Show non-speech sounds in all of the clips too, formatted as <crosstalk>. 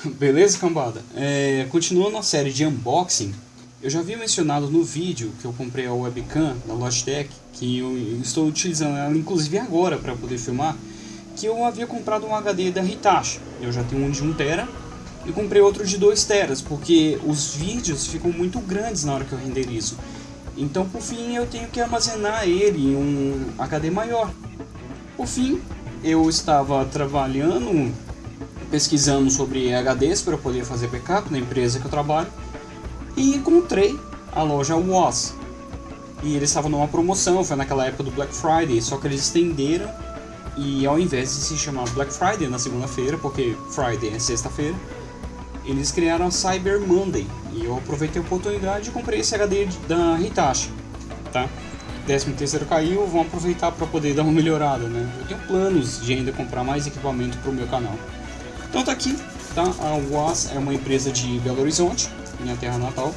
<laughs> Beleza, cambada? É, continuando a série de unboxing, eu já havia mencionado no vídeo que eu comprei a webcam da Logitech, que eu estou utilizando ela inclusive agora para poder filmar, que eu havia comprado um HD da Hitachi. Eu já tenho um de 1TB e comprei outro de 2 teras, porque os vídeos ficam muito grandes na hora que eu renderizo. Então, por fim, eu tenho que armazenar ele em um HD maior. Por fim, eu estava trabalhando, pesquisando sobre HDs para poder fazer backup na empresa que eu trabalho e encontrei a loja Was. E eles estavam numa promoção, foi naquela época do Black Friday, só que eles estenderam e ao invés de se chamar Black Friday na segunda-feira, porque Friday é sexta-feira, eles criaram a Cyber Monday e eu aproveitei a oportunidade e comprei esse HD da Hitachi, tá? 13 terceiro caiu, vão aproveitar para poder dar uma melhorada, né? Eu tenho planos de ainda comprar mais equipamento para o meu canal. Então tá aqui, tá? A UAS é uma empresa de Belo Horizonte, minha terra natal.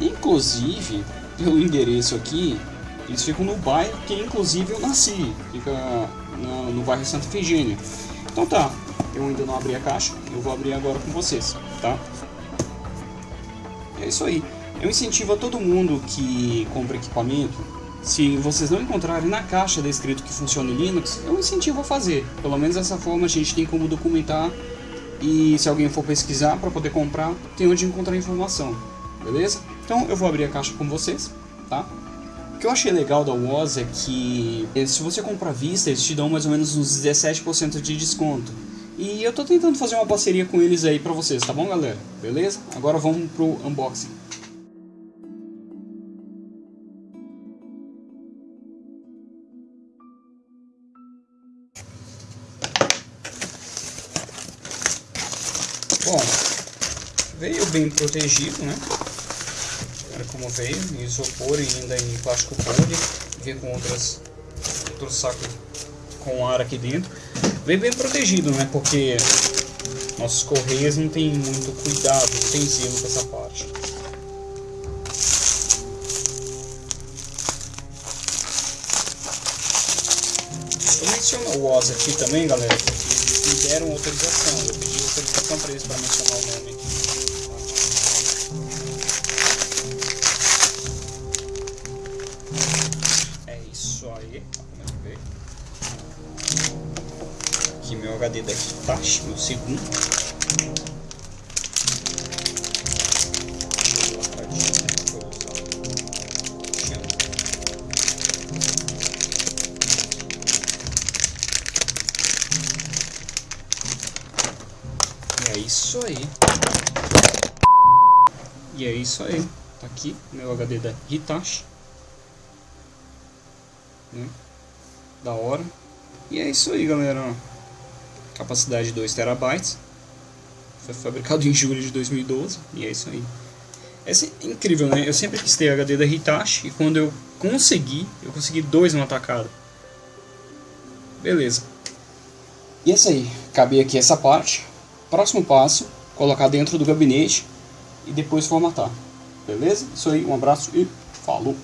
Inclusive, pelo endereço aqui, eles ficam no bairro que inclusive eu nasci, fica no, no bairro Santa Efigênia. Então tá, eu ainda não abri a caixa, eu vou abrir agora com vocês, tá? É isso aí. Eu incentivo a todo mundo que compra equipamento, se vocês não encontrarem na caixa descrito que funciona o Linux, eu incentivo a fazer. Pelo menos dessa forma a gente tem como documentar e se alguém for pesquisar para poder comprar, tem onde encontrar informação, beleza? Então eu vou abrir a caixa com vocês, tá? O que eu achei legal da Woz é que se você comprar à vista, eles te dão mais ou menos uns 17% de desconto. E eu tô tentando fazer uma parceria com eles aí pra vocês, tá bom galera? Beleza? Agora vamos pro unboxing. Bom, veio bem protegido, né? Olha como veio, em isopor e ainda em plástico poli. Veio com outras, outro saco com ar aqui dentro bem bem protegido, né? Porque nossos correios não tem muito cuidado, não tem zelo com essa parte. Eu menciono o OS aqui também, galera, porque eles me deram autorização. Eu pedi autorização para eles para mencionar o nome aqui. É isso aí aqui meu HD da Hitachi, meu segundo. É isso aí. E é isso aí. Tá aqui meu HD da Hitachi. Né? Da hora. E é isso aí, galera capacidade de 2 terabytes. Foi fabricado em julho de 2012 e é isso aí. É incrível, né? Eu sempre quis ter HD da Hitachi e quando eu consegui, eu consegui dois no atacado. Beleza. E é isso aí. Acabei aqui essa parte. Próximo passo, colocar dentro do gabinete e depois formatar. Beleza? Isso aí, um abraço e falou!